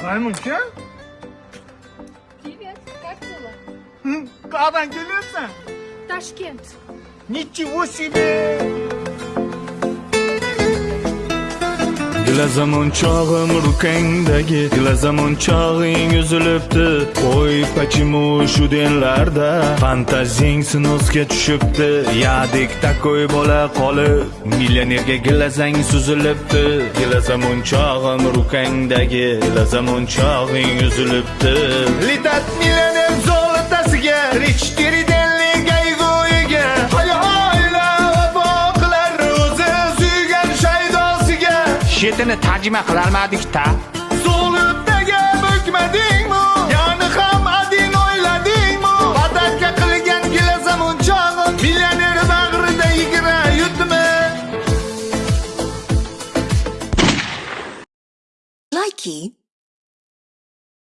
Maymuncha? Привет, как дела? Кабан, Ташкент. Ничего себе! Gilazamon chog'im rukangdagi. Gilazamon chog'ing uzilibdi. Qo'y pachimu shu denlarda Fantazing sinosga tushibdi. Yadik takoy bo'la qolib Millionerga gilazang suzilibdi. Gilazamon chog'im rukangdagi. Gilazamon chog'ing uzilibdi. Летать миллионер Shetini tarjima qilolmadik-da. Zulutdaga bukmadingmi? Yani ham ading o'yladingmi? Badaka qilgan gilazamun chog'im Millioner bag'rida yigira yutmi? Likey